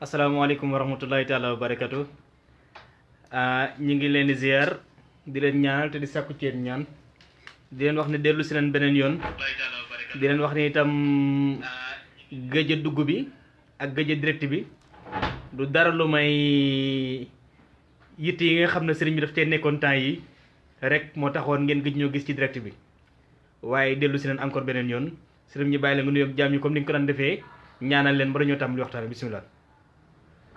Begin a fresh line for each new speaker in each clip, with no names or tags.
asalaamaaleykum wa rahmatullahi taala wa barakatu ñi ngi leen di ziar di leen ñaanal te di sàkku ci ñaan. Di leen wax ne dellu si leen beneen yoon. Di leen wax ne itam gëj a dugg bi ak gëj a direct bi du dara lu may yitt yi nga xam ne sëriñ bi daf cee nekkoon temps yi rek moo taxoon ngeen gëj ñoo gis ci direct bi. Waaye dellu si leen encore beneen yoon. Sëriñ ñi bàyyi la nga nuyoog jaam ñi comme ni ko daan defee. Ñaanal leen ba dañoo tàmbali waxtaan bi bisimilah.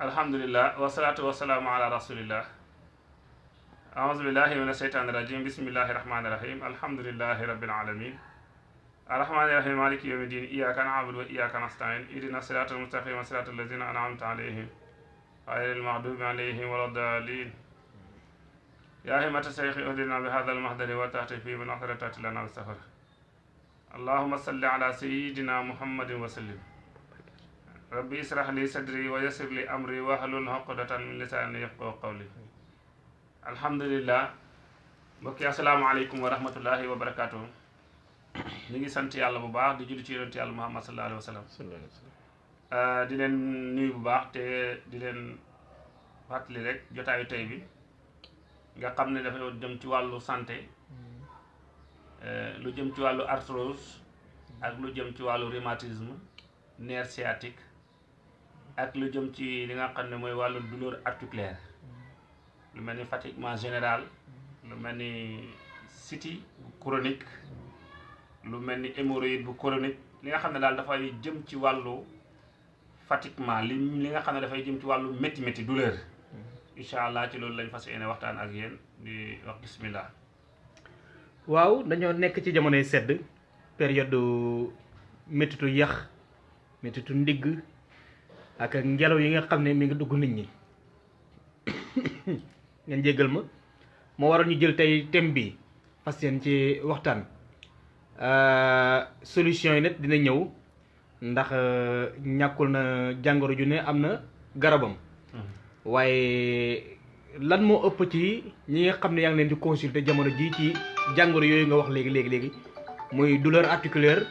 الحمد لله والصلاة والسلام على رسول الله أعوذ بالله من الشيطان الرجيم بسم الله الرحمن الرحيم الحمد لله رب العالمين الرحمن الرحيم مالك يوم الدين إياك نعبد وإياك نستعين إهدنا الصراط المستقيم صراط الذين أنعمت عليهم غير المغضوب عليهم ولا الضالين يا همة الشيخ اهدنا بهذا المهدر وتأتي فيه من أخر لنا السفر اللهم صل على سيدنا محمد وسلم rabbi israh li sadri wa yassir li amri wahlul uqdatan min lisani yafqahu qawli. Alhamdulillah. Mbokki asalaamaaleykum wa rahmatullahi wa barakaatu. Ñu ngi sant yàlla bu baax di julli ci yonent yàlla muhammad sallallahu wa sallam. Ah, di leen nuyu bu baax te di leen fàttali rek jotaayu tey bi. Nga xam ne dafa jëm ci wàllu santé eh, lu jëm ci wàllu arthrose ak lu jëm ci wàllu rhumatisme nerf sciatique ak lu jëm ci li nga xam ne mooy wàllu douleur articulaire. lu mel ni fatiguement général lu mel ni cystite bu chronique lu mel ni hémorroïde bu chronique. Li nga xam ne daal dafay jëm ci wàllu fatiguement li li nga xam ne dafay jëm ci wàllu métti métti douleur. Incha allah ci loolu lañ fas yéene waxtaan ak yéen di wax bismillah.
Waaw dañoo nekk ci jamonoy sedd période méttitu yax méttitu ndigg ak ngelaw yi nga xam ne mi ngi dugg nit ñi. Ngeen jéggal ma. Moo waroon ñu jël tey thème bi fas yéen ci waxtaan. Solution yi nag dina ñëw ndax ñàkkul na jàngoro ju ne am na garabam. Waaye lan moo ëpp ci ñi nga xam ne yaa ngi leen di consulter jamono ji ci jàngoro yooyu nga wax léegi léegi léegi muy douleur articulaire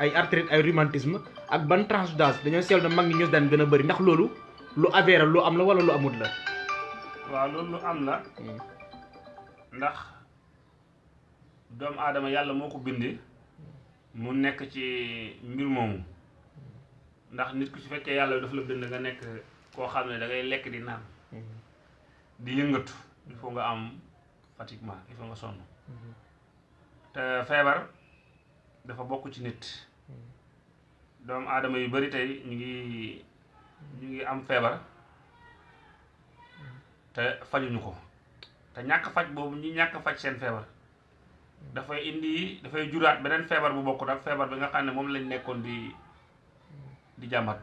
ay arthrite ay rhumatisme ak ban tranche d'âge dañoo seetlu na mag ñi ñoo daan gën a bëri ndax loolu lu avéré lu am la wala lu amut la.
waaw loolu lu am la. ndax doomu aadama yàlla moo ko bindi mu nekk ci mbir moomu. ndax nit ku su fekkee yàlla dafa la bind nga nekk koo xam ne da ngay lekk di naan. Di yëngatu. Il faut nga am fatiguement il faut nga sonn. Te feebar dafa bokk ci nit doomu aadama yu bari tey ñu ngi ñu ngi am feebar te fajuñu ko. Te ñàkk faj boobu ñi ñàkk faj seen feebar dafay indi dafay juraat beneen feebar bu bokkut ak feebar bi nga xam ne moom lañ nekkoon di di jàmbat.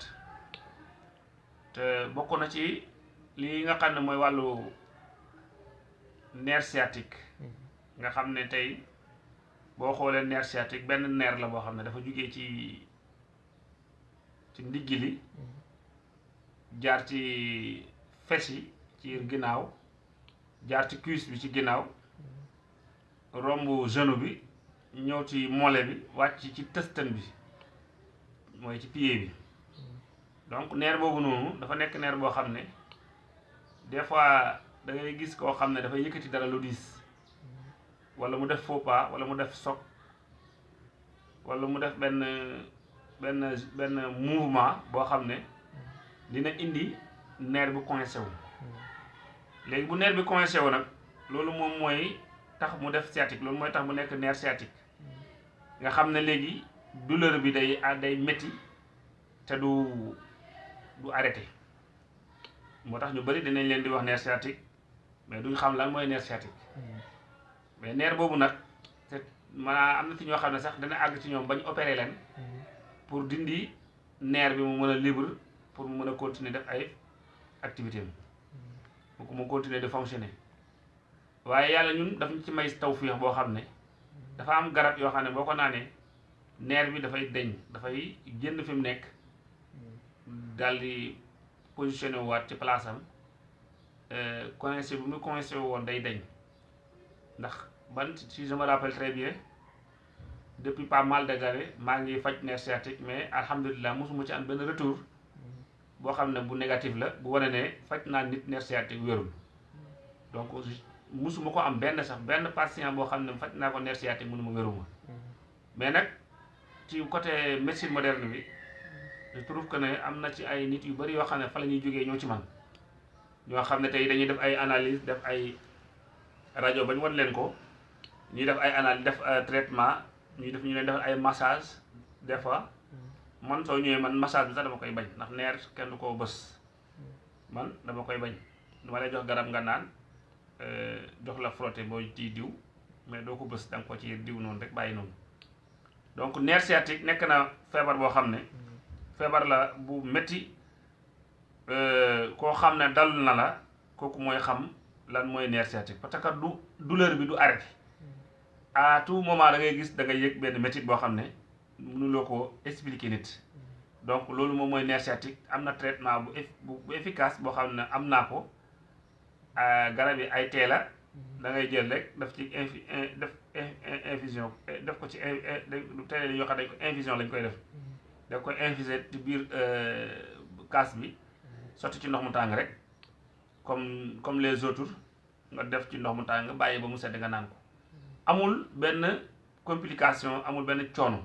Te bokk na ci li nga xam ne mooy wàllu nerf sciatique. Nga xam ne tey boo xoolee nerf sciatique benn nerf la boo xam ne dafa jugee ci ci ndigg li jaar ci fes yi ci ginnaaw jaar ci cuisse bi ci ginnaaw romb genou bi ñëw ci mollet bi wàcc ci tëstan bi mooy ci pied bi. Donc nerf boobu noonu dafa nekk nerf boo xam ne des fois da ngay gis koo xam ne dafay yëkkati dara lu diis. Wala mu def faux pas wala mu def choc wala mu def benn benn benn mouvement boo xam ne dina indi nerf bu coincé wu. Léegi bu nerf bi coincé wu nag loolu moom mooy tax mu def sciatique loolu mooy tax mu nekk nerf sciatique. Nga xam ne léegi douleur bi day day métti te du du arrêté. Moo tax ñu bari dinañ leen di wax nerf sciatique mais duñ xam lan mooy nerf sciatique. Mais nerf boobu nag te maanaam am na ci ñoo xam ne sax dana àgg ci ñoom bañ opéré leen. Pour dindi nerf bi mu mën a libre pour mu mën a continuer def ay activité am. Mu mu continuer de fonctionner. Waaye yàlla ñun daf ñu ci may tawfiix boo xam ne dafa am garab yoo xam ne boo ko naanee nerf bi dafay deñ dafay génn fi mu nekk daal di positionné waat ci place am coincé bu mu coincé woon day deñ. Ndax ban si je me rappelle très bien depuis pas mal de années maa ngi faj nerf sciatique mais alhamdulilah mosuma ci am benn retour boo xam ne bu négatif la bu wane ne faj naa nit nerf sciatique wérul. Donc musuma ko am benn sax benn patient boo xam ne faj naa ko nerf sciatique mënu ma wéruma. Mais nag ci côté médecine moderne bi je trouve que ne am na ci ay nit yu bari yoo xam ne fa la ñuy jógee ñoo ci man. Ñoo xam ne tey dañuy def ay analyse def ay rajo ba ñu wan leen ko ñuy def ay analyse def traitement ñuy def ñu leen def ay massage des fois man soo ñëwee man massage bi sax dama koy bañ ndax neer kenn du koo bës man dama koy bañ dama lay jox garab nga naan jox la frotté boo ci diw mais doo ko bës da nga ko ci diw noonu rek bàyyi noonu donc nerf sciatique nekk na feebar boo xam ne feebar la bu métti koo xam ne dal na la kooku mooy xam lan mooy nerf sciatique. Parce que du douleur bi du arrêté à tout moment da ngay gis da ngay yëg benn métit boo xam ne mënuloo ko expliquer nit. Donc loolu moom mooy nerf am na traitement bu bu efficace boo xam ne am naa ko. Garab yi ay tee la da ngay jël rek daf ci infi def infusion def ko ci teel yoo xam ne dañ ko infusion lañ koy def. Da koy infuser ci biir kaas bi sotti ci ndox mu tàng rek. Comme comme les autres nga def ci ndox mu tàng bàyyi ba mu sedd nga naan ko. Amul benn complication amul benn coono.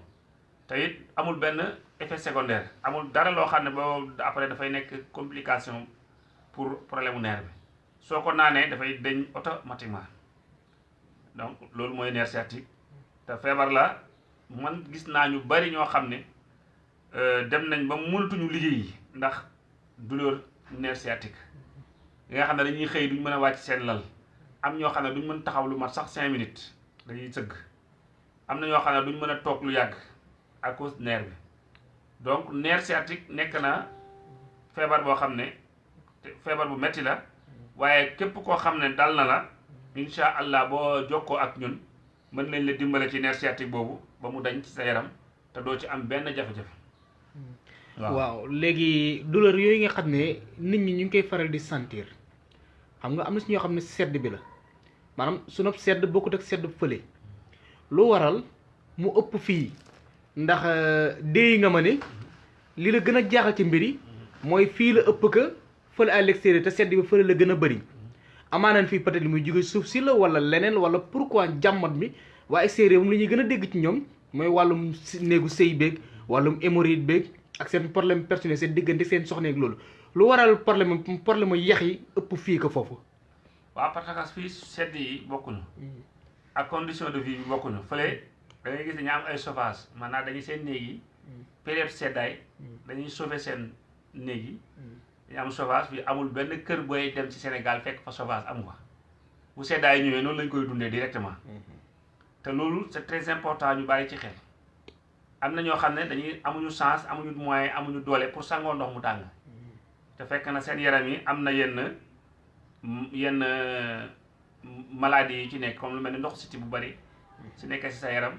Te it amul benn effet secondaire. Amul dara loo xam ne après dafay nekk complication pour problème nerf bi. Soo ko naanee dafay deñ automatiquement. Donc loolu mooy nerf sciatique. Te feebar la. Man gis naa ñu bari ñoo xam ne dem nañ ba mënatuñu liggéey ndax douleur nerf sciatique. Nga xam ne dañuy xëy duñ mën a wàcc seen lal. Am ñoo xam ne duñ mën taxaw lu mat sax cinq minutes dañuy sëgg am na ñoo xam ne duñ mën a toog lu yàgg à cause nerf bi. Donc nerf sciatique nekk na feebar boo xam ne feebar bu metti la. Waaye képp koo xam ne dal na la incha allah boo jokkoo ak ñun mën nañ la dimbale ci nerf sciatique boobu ba mu dañ ci sa yaram te doo ci am benn jafe-jafe.
waaw léegi douleur yooyu nga xam ne nit ñi ñu ngi koy faral di sentir. Xam nga am na si ñoo xam ne sedd bi la. Maanaam su sedd bokkut ak sedd fële. Lu waral mu ëpp fii ndax déy nga ma ne li la gën a jaaxal ci mbir yi mooy fii la ëpp ka fële à l'extérieur te sedd bi fële la gën a bëri. Amaanaan fii peut-être muy jóge suuf si la wala leneen wala pourquoi jàmmat mi waa extérieur moom li ñuy gën a dégg ci ñoom mooy wàllum néegu sëy beeg wàllum hémorroïde beeg ak seen problème personnel seen diggante seen soxneeg loolu. Lu waral problème problème yax yi ëpp fii ko foofu.
Waaw parce que fii sedd yi bokkuñu. ak condition de vie bi bokkuñu. Fële da ngay gis dañu am ay chauffage maanaam dañuy seen néeg yi. Période seddaay dañuy chauffer seen néeg yi. dañu am chauffage bi amul benn kër booy dem ci Sénégal fekk fa chauffage amu fa. Bu seddaay ñëwee noonu lañ koy dundee directement. Te loolu c'est très important ñu bàyyi ci xel. am na ñoo xam ne dañuy amuñu chance amuñu moyen amuñu doole pour sangoo ndox mu tàng. Te fekk na seen yaram yi am na yenn yenn maladie yi ci nekk comme lu mel ni ndox siti bu bari su nekkee si sa yaram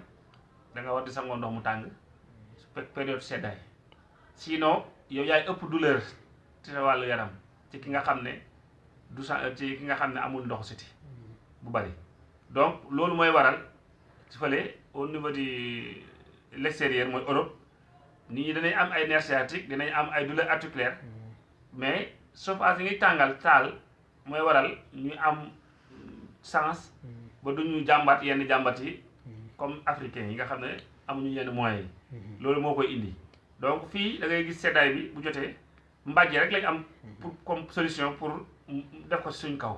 da nga war di sangoo ndox mu tàng période seddaay. Sinon yow yaay ëpp douleur ci sa wàllu yaram ci ki nga xam ne du sa ci ki nga xam ne amul ndox siti bu bari. Donc loolu mooy waral ci fële au niveau du l'extérieur mooy Europe nit ñi danañ am ay nerf sciatique dinañ am ay douleur articulaire mais chauffage yi ngay tàngal taal mooy waral ñu am sens ba duñu jàmbat yenn jàmbat yi comme africain yi nga xam ne amuñu yenn moyens yi. Loolu moo koy indi. Donc fii da ngay gis seddaay bi bu jotee mbàjj rek lañ am pour comme solution pour def ko suñ kaw.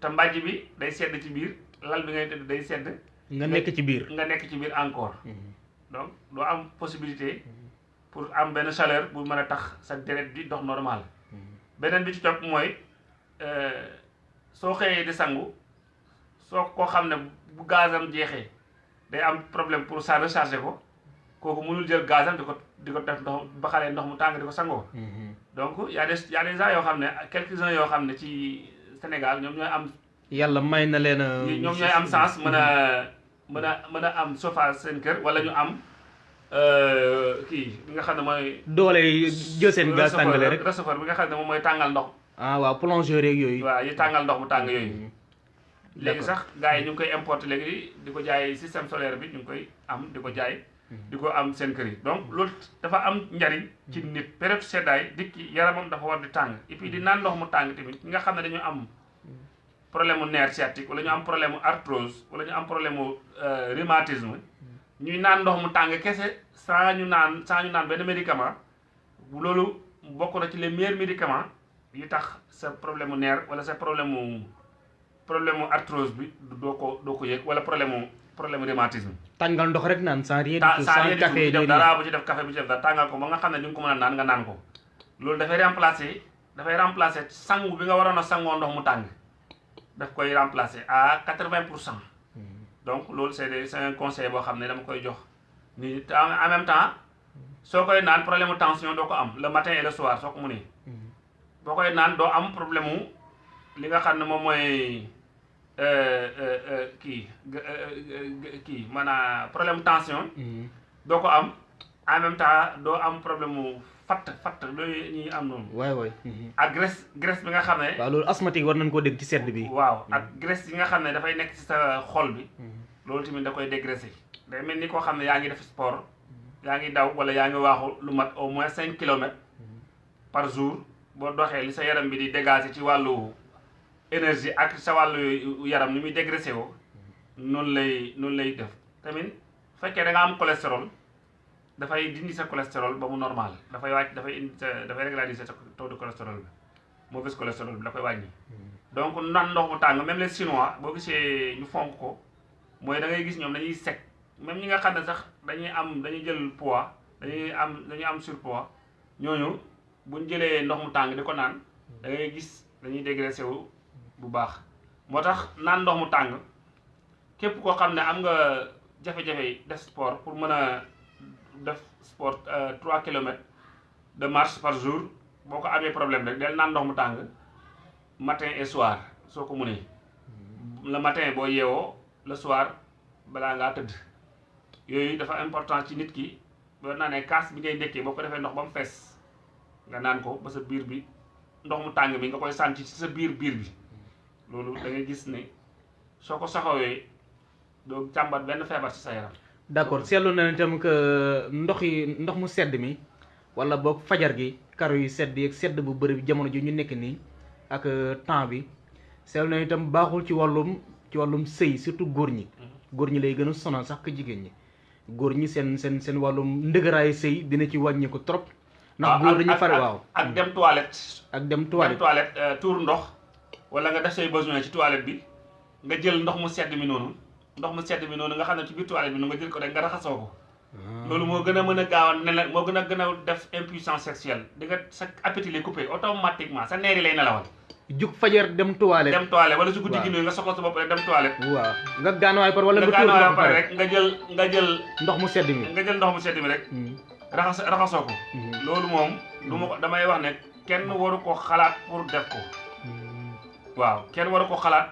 Te mbàjj bi day sedd ci biir lal bi ngay tëdd day sedd.
Nga nekk ci biir.
Nga nekk ci biir encore. Donc doo am possibilité pour am benn chaleur bu mën a tax sa deret di dox normal. Beneen bi ci topp mooy soo xëyee di sangu soo koo xam ne bu gazam jeexee day am problème pour ça recharger ko kooku mënul jël gazam di ko di ko def ndox ba xalee ndox mu tàng di ko sangoo donc y a des y a des gens yoo xam ne quelques-uns yoo xam ne ci Sénégal ñoom ñooy am
yàlla may na leen a
ñoom ñooy am chance mën a mën a mën a am chauffage seen kër wala ñu am kii bi nga xam ne mooy.
doole jël seen gaz tàngale rek
receveur bi nga xam ne moom mooy tàngal ndox.
Ah waaw plongeur yeeg yooyu.
waaw yi tàngal ndox mu tàng yooyu. léegi sax gars yi ñu ngi koy importer léegi di ko jaay système solaire bi ñu ngi koy am di ko jaay di ko am seen kër yi donc loolu dafa am njariñ ci nit période seddaay dikki yaramam dafa war di tàng et puis di naan ndox mu tàng tamit ñi nga xam ne dañu am. Problème mu nerf sciatique wala ñu am problème mu arthrose wala ñu am problème mu rhumatisme. Ñuy naan ndox mu tàng kese saa ñu naan saa ñu naan benn médicament. Loolu bokk na ci les meilleurs médicaments yi tax sa problème mu nerf wala sa problème mu problème mu arthrose bi doo ko doo ko yëg wala problème mu problème rhumatisme.
Tàngal ndox rek naan sans rien sans café
def dara bu ci def café bu ci def dara tàngal ko ba nga xam ne di nga ko mën a naan nga naan ko. Loolu dafay remplacer dafay remplacer sangu bi nga waroon a sangoo ndox mu tàng. Daf koy remplacer à quatre-vingt pour cent. Donc loolu c'est des c'est un conseil boo xam ne dama koy jox. Ni en même temps soo koy naan problème tension doo ko am le matin et le soir boo koy naan doo am problème mu li nga xam ne moom mooy euh, euh, kii euh, kii maanaam problème tension. Doo ko am. En même temps doo am problème mu fatt fatt loolu ñuy am noonu.
Waay waay
ak graisse graisse bi nga xam ne
waaw loolu asthmatique war nañ koo dégg ci sedd bi.
Waaw ak graisse yi nga xam ne dafay nekk ci sa xol bi. Loolu tamit da koy dégraisser. Day mel ni koo xam ne yaa ngi def sport yaa ngi daw wala yaa ngi waaxu lu mat au moins cinq kilomètres par jour boo doxee li sa yaram bi di dégager ci wàllu énergie ak sa wàllu yaram ni muy dégraisser woo noonu lay noonu lay def. Tamit fekkee da nga am cholestérol dafay dindi sa cholestérol ba mu normal. Dafay wàcc dafay indi sa dafay régulariser sa taux de cholestérol bi mauvais cholestérol bi da koy wàññi. Donc nan ndox mu tàng même les chinois boo gisee ñu fonk ko mooy da ngay gis ñoom dañuy sec. Même ñi nga xam ne sax dañuy am dañuy jël poids dañuy am dañuy am surpoids ñooñu buñ jëlee ndox mu tàng di ko naan da ngay gis dañuy dégraissé wu bu baax. Moo tax naan ndox mu tàng képp koo xam ne am nga jafe-jafe def sport pour mën a def sport 3 kilomètres de marche par jour boo ko amee problème rek del naan ndox mu tàng matin et soir soo ko mënee le matin boo yeewoo le soir balaa ngaa tëdd. Yooyu dafa important ci nit ki boo naanee kaas bi ngay ndékkee boo ko defee ndox ba mu fees nga naan ko ba sa biir bi ndox mu tàng bi nga koy sànci ci sa biir biir bi. Loolu da ngay gis ne soo ko saxawee doo càmbat benn ci sa yaram.
D'accord seetlu na itam que ndox yi ndox mu sedd mi wala boog fajar gi karo yu sedd ak sedd bu bëri jamono ji ñu nekk nii ak temps bi seetlu na itam baaxul ci wàllum ci wàllum sëy surtout góor ñi. Góor ñi lay gën a sonal sax que jigéen ñi. Góor ñi seen seen seen wàllum dina ci wàññi trop ndax góor dañuy fare waaw.
ak dem toilette.
Ak dem toilette.
Toilette euh, tuur ndox wala nga def say besoin ci toilette bi nga jël ndox mu sedd mi noonu. Ndox mu sedd mi noonu nga xam ne ci biir toilette bi nga jël ko rek nga raxasoo ko. Loolu moo gën a mën a gaaw a nela moo gën a gën a def impuissance sexuelle. Di nga sa appétit lay coupé automatiquement sa neeri lay nelawal.
Jug fajar dem toilette.
Dem toilette wala su guddi gi nga soxla sa bopp rek dem toilette.
Waaw. Nga gaanawaay par wala
nga
tuur ndox
pare rek nga jël nga jël
ndox mu sedd mi.
nga jël ndox mu sedd mi rek.
Mhm.
Raxas raxasoo ko.
Mhm.
loolu moom du ma ko damay wax ne kenn waru ko xalaat pour def ko.
Mhm.
waaw kenn waru ko xalaat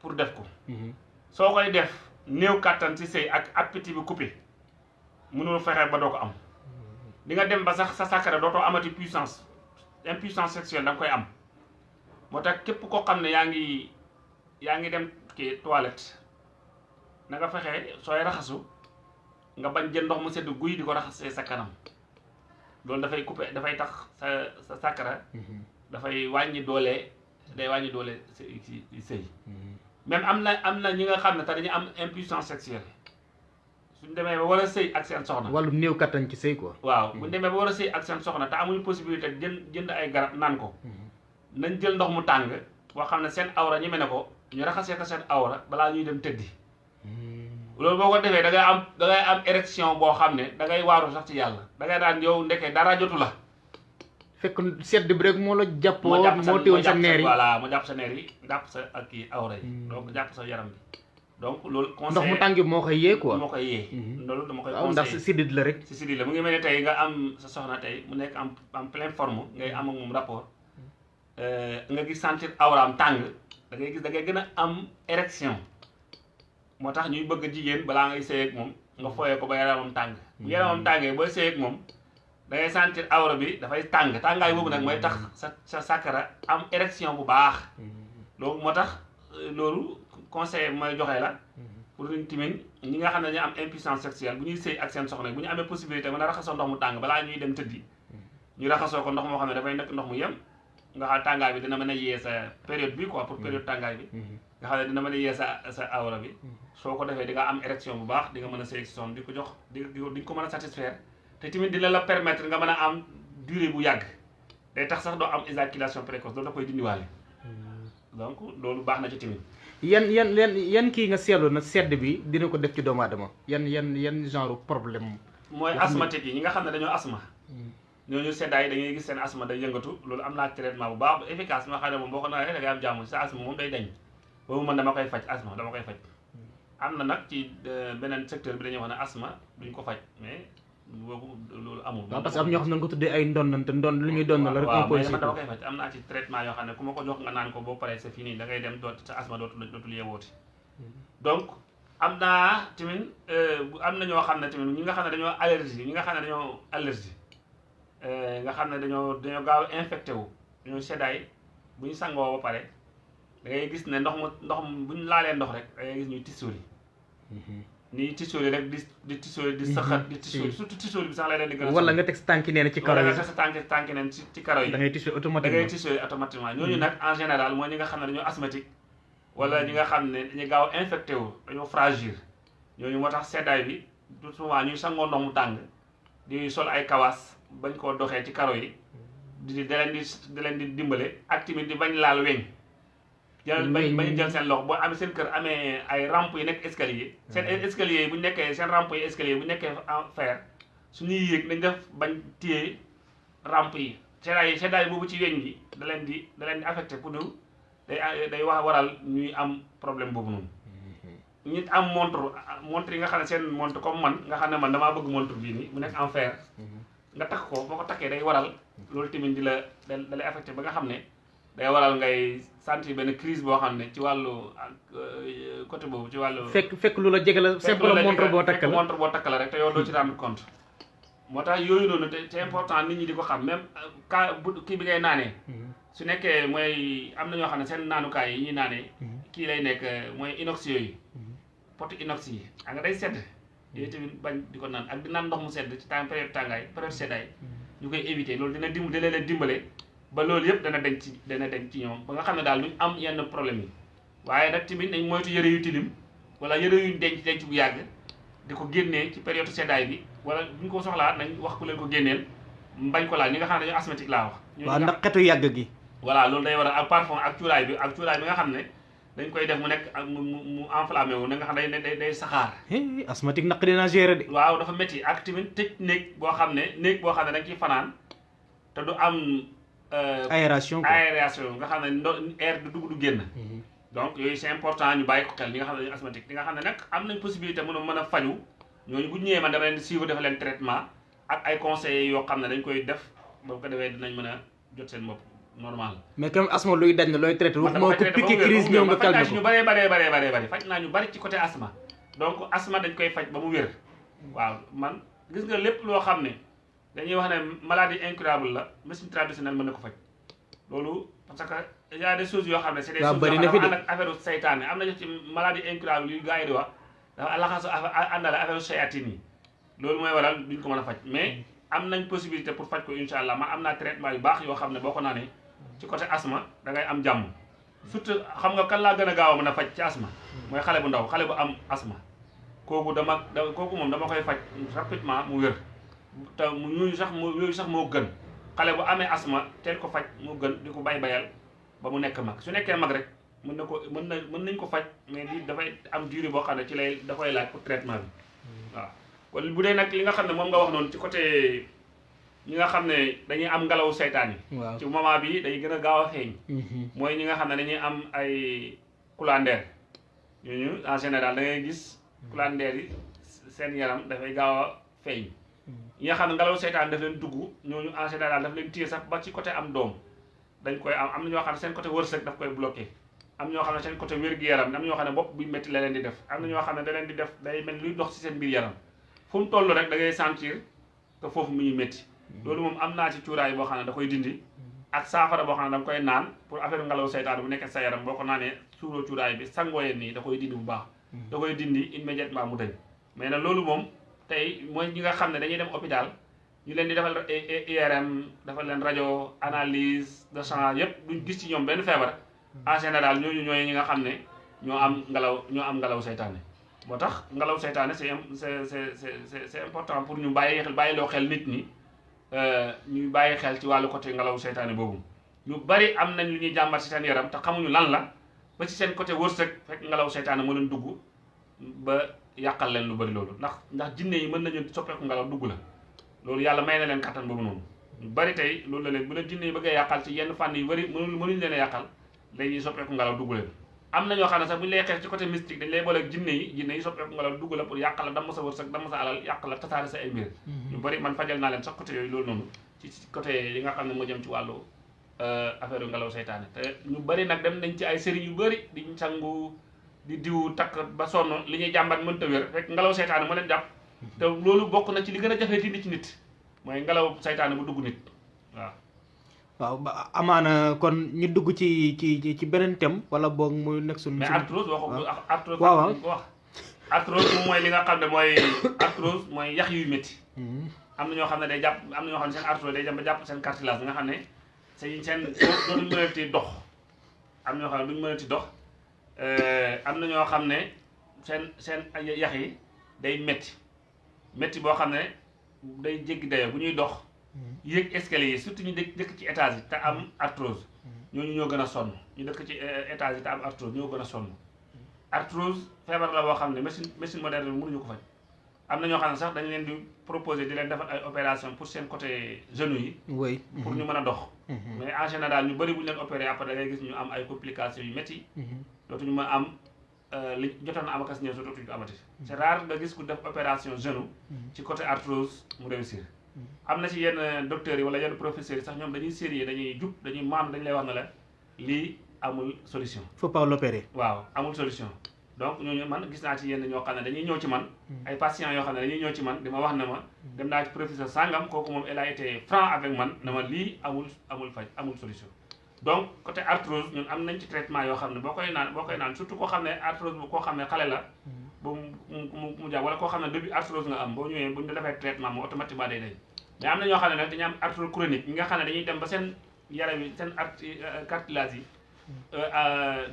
pour def ko.
Mhm.
soo koy def néew kàttan ci sëy ak appétit bi coupé mënul fexe ba doo ko am. Di nga dem ba sax sa sàkkara dootoo amati puissance impuissance sexuelle da nga koy am. Moo tax képp koo xam ne yaa ngi yaa ngi dem kii toilette na nga fexe sooy raxasu nga bañ jël ndox mu sedd guy di ko raxasee sa kanam. Loolu dafay coupé dafay tax sa sa sàkkara
Mhm.
dafay wàññi doole day wàññi doole ci sëy.
Mhm.
même am na am na ñi nga xam ne te dañu am impuissance sexuelle. Suñ demee ba war a sëy ak seen soxna.
Wàllum néew kattan ci sëy quoi.
Waaw buñ demee ba war a sëy ak seen soxna te amuñu possibilité jënd jënd ay garab naan ko. Nañ jël ndox mu tàng boo xam ne seen awra ñeme ne ko ñu raxasee ko seen awra balaa ñuy dem tëddi loolu boo ko defee da ngay am da ngay am érection boo xam ne da ngay waaru sax ci yàlla. Da ngay daan yow ndeke dara jotu la.
Fekk sedd bi rek moo la jàppoo
moo jàpp sa
moo téewoon sa
jàpp
neer yi.
voilà mu jàpp sa neer yi jàpp sa ak kii awra yi.
Hmm.
donc jàpp sa yaram bi. Donc loolu
ndox mu
conseil
tàng bi moo koy yee quoi.
moo koy yee.
Mhm.
loolu dama koy
waaw ndax
conseillé.
siddit la rek.
Si si di la. Mu ngi mel ne tey nga am sa soxna tey mu nekk en en pleine forme ngay am ak moom rapport. Euh, nga gis sentir awraam tàng da ngay gis da ngay gën a am érection moo tax ñuy bëgg jigéen balaa ngay sëy ak moom nga fooyee ko ba yaramam tàng. bu yaramam tàngee booy sëy ak moom da ngay sentir awra bi dafay tàng. Tàngaay boobu nag mooy tax sa sa sàkkara am érection bu baax. Loolu moo tax euh, loolu conseil mooy joxe la pour ñu timin ñi nga xam ne dañu am impuissance sexuelle bu ñuy sëy ak seen soxna bu ñu amee possibilité mën a raxasoo ndox mu tàng balaa ñuy dem tëddi ñu raxasoo ko ndox moo xam ne dafay nekk ndox mu yem nga xam tàngaay bi dina mën a yee sa période bi quoi pour période tàngaay bi nga xam ne dina mën a yee sa sa awra bi. Soo ko defee di nga am érection bu baax di nga mën a sëy son di ko jox di nga ko mën a satisfaire. te tamit dina la permettre nga mën a am durée bu yàgg. day tax sax doo am éjaculation précoce loolu da koy dindiwaale. Donc loolu baax na ci tamit.
yan yan yan yan kii nga seetlu na sedd bi dina ko def ci doomu aadama? yan yan yan genre problème
mooy
Nga
asthmatique yi ñi nga xam ne dañoo asma ñooñu seddaay dañuy gis seen asma day yëngatu loolu am naa traitement bu baax bu efficace ma xam ne moom boo ko naanee da ngay am jàmm sa asma moom day dañ. Boobu man dama koy faj asma dama koy faj. Am na nag ci euh, beneen secteur bi dañuy wax ne asma duñ ko faj mais boobu loolu amul.
Waaw parce que am ñoo xam ne ko tuddee ay ndondante ndond lu ñuy doon la rek
waaw mais man dama koy faj. Am naa ci traitement yoo xam ne ku ma ko jox nga naan ko boo paree c'est fini da ngay dem doot sa asma dootul dootul yeewooti. Donc am naa tamit euh, am na ñoo xam ne tamit ñi nga xam ne dañoo allergie ñi nga xam ne dañoo allergie euh, nga xam ne dañoo dañoo gaaw infecté wu dañoo seddaay bu ñu sangoo ba pare da ngay gis ne ndox mu ndox mu bu ñu laalee ndox rek da ngay gis ñuy tisóoli nii tisóoli rek di di tisóoli di saxat di tisóoli surtout tisóoli bi sax lay leen di gën a
wala nga teg sa tànki nee ci karo yi.
nga teg sa tànk tànk neen ci ci karo yi.
Da ngay tissu
da ngay
automatiquement.
Tissu automatiquement ñooñu nag en général mooy ñi nga xam ne dañoo asthmatique. Wala ñi nga xam ne dañu gaaw infecté wu dañoo fragile. Ñooñu moo tax seddaay bi tout souvent ñuy sangoo ndox mu tàng di sol ay kawaas bañ koo doxee ci karo yi di da leen di leen di dimbale ak tamit di bañ laal weñ. Jël bañ bañ jël seen loxo boo amee seen kër amee ay rampe yi nekk escalier seen escalier bu nekkee seen rampe yi escalier bu nekkee en fer suñuy yéeg nañ def bañ téye rampe yi. Seddaay yi seddaay boobu ci weñ gi da leen di da leen di affecté pour ñu day day wax waral ñuy am problème boobu noonu. Ñi am montre montre yi nga xam ne seen montre comme man nga xam ne man damaa bëgg montre bii nii mu nekk en fer. Nga takk ko boo ko takkee day waral loolu tamit di la da da lay affecté ba nga xam ne day waral ngay sentir benn crise boo xam ne ci wàllu euh, côté boobu ci wàllu
fekk fekk lu la jege la
fekk
simple
la
montre boo takk la.
montre boo takk la rek te yow doo ci rendre compte. Moo tax yooyu noonu te c'est important nit ñi di ko xam même euh, ka bu kii bi ngay naanee. Su nekkee mooy am na ñoo xam ne seen naanukaay yi ñuy naanee kii lay nekk euh, mooy inox yooyu. Pot inox yi xam nga day sedd. Yooyu tamit bañ di ko naan ak di naan ndox mu sedd ci temps période tàngaay période seddaay. Ñu koy éviter loolu dina dim dina leen dimbale ba loolu yëpp dana denc dana denc ci ñoom ba nga xam ne daal duñ am yenn problème yi. Waaye nag tamit nañ moytu yëre yu tilim wala yëre yu denc denc bu yàgg di ko génnee ci période seddaay bi wala buñ ko soxlaa nañ wax ku leen ko génneel bañ ko laal. Ñi nga xam ne dañoo asthmatique laa wax.
Waaw ndax xetu yàgg gi.
Voilà loolu day waral ak parfum ak cuuraay bi ak cuuraay bi nga xam ne dañ koy def mu nekk ak mu mu enflammé wu na nga xam ne day day day saxaar.
Asthmatique naq dina gérer de.
Waaw dafa métti ak tamit tëj néeg boo xam ne néeg boo xam ne dañ ciy fanaan te du am
aération quoi.
aération nga xam ne ndo air du dugg du génn. Donc yooyu c'est important ñu bàyyi ko xel ñi nga xam ne asthmatique. Ñi nga xam ne nag am nañ possibilité mën a mën a faju ñooñu bu ñu ñëwee man dama leen suivre def leen traitement ak ay conseils yoo xam ne dañ koy def ba ko defee dinañ mën a jot seen bopp normal.
Mais comme asthme luy dañ la looy traité
man dama
ko piqué crise ñëw nga
man faj naa ci ñu
ko
bëree bëree bëree bëree bëri faj naa ñu bëri ci côté asthme. Donc asthme dañ koy faj ba mu wér. Waaw man gis nga lépp loo xam ne dañuy wax ne maladie incurable la médecine traditionnelle mën na ko faj. Loolu parce que y a des choses yoo xam ne c'est des choses yoo
na
xam ne affaire saytaane am nañu ci maladie incurable yu gars yi di wax dafa laxasu àndale affaire sayatine yi. Loolu mooy waral duñ ko mën a faj. Mais am nañ possibilité pour faj ko insha allah. Man am naa traitement yu baax yoo xam ne boo ko naanee ci côté asma da ngay am jàmm. Surtout xam nga kan laa gën a gaaw a mën a faj ci asthme? Mooy xale bu ndaw xale bu am asma kooku dama da kooku moom dama koy faj rapidement mu wér. Te mu ñooñu sax moo yooyu sax moo gën. Xale bu amee asma teel ko faj moo gën di ko bay bayal ba mu nekk mag. Su nekkee mag rek mën na ko mën na mën nañ ko faj mais di dafay am durée boo xam ne ci lay dafay laaj pour traitement bi. Waaw. Kon bu dee nag li nga xam ne moom nga wax noonu ci côté ñi nga xam ne dañuy am ngelaw seytaan yi. Ci moment bi day gën a gaaw a feeñ. Mooy ñi nga xam ne dañuy am ay coulandeer ñooñu en général da ngay gis coulandeer yi seen yaram dafay gaaw a feeñ. Ñi nga xam ne ngelaw seytaan daf leen dugg ñooñu en général daf leen téye sax ba ci côté am doom. Dañ koy am am na ñoo xam ne seen côté wërsëg daf koy bloqué. Am ñoo xam ne seen côté wér-gu-yaram am ñoo xam ne bopp buy métti la di def. Am na xam ne da di def day mel luy dox ci seen mu toll rek da ngay sentir que foofu mu ngi métti. Loolu moom am naa ci cuuraay boo xam ne da koy dindi. Ak saafara boo xam ne da koy naan pour affaire ngelaw seytaan bu nekkee sa yaram boo ko naanee suuroo cuuraay bi sangooyee nii da koy dindi bu baax. Da koy dindi immédiatement mu dañ. Mais nag loolu moom tey mooy ñi nga xam ne dañuy dem hôpital ñu leen di defal IRM defal leen rajo analyse de sang yépp duñ gis ci ñoom benn feebar. En général ñooñu ñooy ñi nga xam ne ñoo am ngelaw ñoo am ngelaw seytaane. Moo tax ngelaw seytaane c'est c'est c'est c'est c'est important pour ñu bàyyi xel bàyyi loo xel nit ñi ñu bàyyi xel ci wàllu côté ngelaw seytaane boobu. Ñu bari am nañ lu ñuy jàmbat ci seen yaram te xamuñu lan la. Ba ci seen côté wërsëg fekk ngelaw seytaane moo leen dugg ba yàqal leen lu bari loolu ndax ndax jinne yi mën nañu soppeeku ngelaw dugg la. Loolu yàlla may na leen kattan boobu noonu. Ñu bari tey loolu la leen bu leen jinne yi bëggee yàqal ci yenn fànn yu bari mënuñ mënuñ leen a yàqal dañuy soppeeku ngelaw dugg leen. Am na ñoo xam ne sax bu ñu lay xeex ci côté mystique dañ lay boole ak jinne yi jinne yi soppeeku ngelaw dugg la pour yàqal la damm sa wërsëg damm sa alal yàq la tasaare sa ay mbir. Ñu bari man fajal naa leen sax côté yooyu loolu noonu ci côté yi nga xam ne moo jëm ci wàllu affaire yu ngelaw seytaane. Te ñu bari nag dem nañ ci ay sëriñ yu bari di sangu di diw takk ba sonn li ñuy jàmbat mënta wér rek ngelaw seytaane moo leen jàpp te loolu bokk na ci li gën a jafee dindi ci nit mooy ngelaw seytaane bu dugg nit waaw
waaw ba amaana kon ñu dugg ci ci ci beneen thème wala boog mu nekk suñu.
mais arthrose waxu arthrose
waaw
wax arthrose mooy li nga xam ne mooy arthrose mooy yax yuy métti am na ñoo xam ne day jàpp am na ñoo xam ne seen arthrose day dem ba jàpp seen cartilage nga xam ne seen seen dootuñ mënati dox am ñoo xam ne duñ mënati dox am na ñoo xam ne seen seen yax yi day metti. Metti boo xam ne day jéggi dayoo bu ñuy dox yéeg escalier yi surtout ñu dëkk dëkk ci étage yi te am arthrose. Ñooñu ñoo gën a sonn. Ñu dëkk ci étage yi te am arthrose ñoo gën a sonn. Arthrose feebar la boo xam ne machine machine moderne bi mënuñu ko faj. Am na ñoo xam ne sax dañu leen di proposer di leen defal ay opération pour seen côté genoux yi.
Oui.
pour ñu mën a dox. Mais en général ñu bëri bu ñu leen opéré après da ngay gis ñu am ay complications yu métti. Dootuñu mën am li jotoon na am akas ñëw dootuñu ko amati c'est rare nga gis ku def opération genou ci côté arthrose mu réussir. Am na ci yenn docteurs yi wala yenn professeurs yi sax ñoom dañuy sérieux dañuy jub dañuy maam dañu lay wax ne la lii amul solution.
Faut pas l'opérer.
waaw amul solution donc ñooñu man gis naa ci yenn ñoo xam ne dañuy ñëw ci man. Ay patients yoo xam ne dañuy ñëw ci man di ma wax na ma dem naa ci professeur sangam kooku moom elle a été franc avec man na ma lii amul amul faj amul solution. Donc côté arthrose ñun am nañ ci traitement yoo xam ne boo koy naan boo koy naan surtout koo xam ne arthrose bu koo xam ne xale la ba mu mu jàpp wala koo xam ne début arthrose nga am boo ñëwee bu ñu defee traitement moom automatiquement day dañ mais am na ñoo xam ne nag dañu am arthrose chronique ñi nga xam ne dañuy dem ba seen yaram yi seen art cartilage yi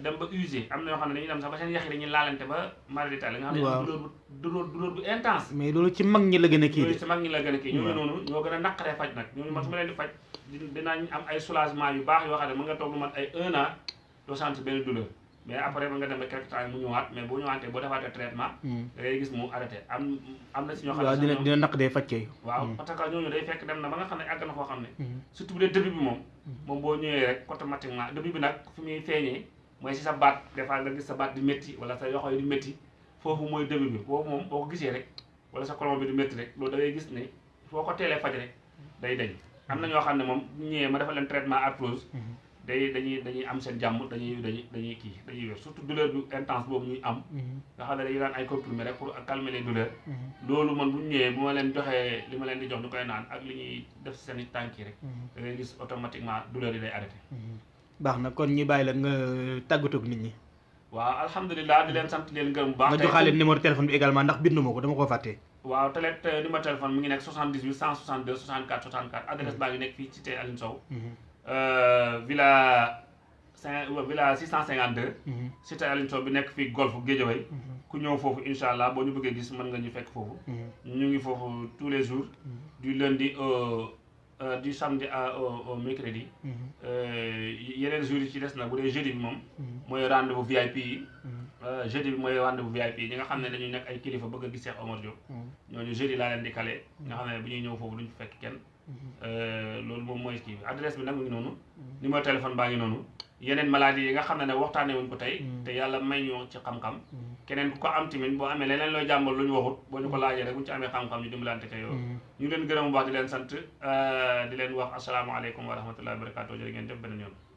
dem ba usé am na ñoo xam ne dañuy dem sax ba seen yax yi dañuy laalante ba maladie nga xam ne douleur douleur douleur bu intense.
Mais loolu ci mag ñi la gën a kii
si mag ñi la gën a kii. Ñooñu noonu ñoo gën a naqaree faj nag. Ñooñu man su ma leen di faj di- dinañ am ay soulagement yu baax yoo xam ne mën nga toog lu mat ay un an doo sentir benn douleur mais après mën nga dem quelque temps mu ñëwaat mais boo ñëwaatee boo defaatee traitement da ngay gis mu arrêté. Am am na si ñoo xam ne
waaw
sax
dina dina naq faj kay.
waaw parce que ñooñu day fekk dem na ba nga xam ne àgg na foo xam ne. Surtout bu dee début bi moom moom boo ñëwee rek automatiquement début bi nag fi muy feeñee mooy si sa baat des fois nga gis sa baat di métti wala sa yoxo yi di métti foofu mooy début bi. Boobu moom boo ko gisee rek wala sa colon bi di métti rek loolu da ngay gis ne foo ko teelee faj rek day dañ am na ñoo xam ne moom bu ñëwee ma defal leen traitement arthrose day dañuy dañuy am seen jàmm dañuy dañuy dañuy kii dañuy wér surtout douleur bu intense boobu ñuy am. Nga xam ne dañuy daan ay comprimés rek pour calmer les douleurs. Loolu man bu ñu ñëwee bu ma leen joxee li ma leen di jox ñu koy naan ak li ñuy def seeni tànk yi rek. Da ngay gis automatiquement douleur yi day arrêté.
Baax na kon ñi bàyyi la nga tàggatoo ak nit ñi.
waaw alhamdulilah di leen sant di leen gërëm bu baax.
Nga joxaale numéro téléphone bi également ndax bindu ma ko dama koo fàtte.
waaw télé numéro téléphone mi ngi nekk 78 162 64 64 adresse baa ngi nekk fii cité Aline Sow. Euh, villa cinq villa 652 cité Aline Sow bi nekk fii golf Guédiawaye. Ku ñëw foofu incha allah boo ñu bëggee gis mën nga ñu fekk foofu. Ñu ngi foofu tous les jours. Du lundi au euh, du samedi à au, mercredi. Euh, yeneen jours yi ci des nag bu dee jeudi bi moom mooy rendez-vous VIP yi. Euh, jeudi bi mooy rendez-vous VIP yi. Ñi nga xam ne dañuy nekk ay kilifa bëgg a gis Cheikh Omar Diop. Ñooñu jeudi laa leen di kale nga xam ne bu ñuy ñëw foofu duñu fekk kenn. Euh, loolu moom mooy kii adresse bi nag mu ngi noonu. Numéro téléphone baa ngi noonu. Yeneen maladie yi nga xam ne ne waxtaanee wuñ ko tey. Te yàlla may ñu ci xam-xam. Keneen ku ko am tamit boo amee leneen looy jàmbal lu ñu waxut boo ñu ko laajee rek bu ñu ci amee xam-xam ñu dimbalante ko yow ñu leen gërëm bu baax di leen sant euh, di leen wax asalaamaaleykum wa rahmatullahi wa barakatuh jërë ngeen jëf beneen yoon.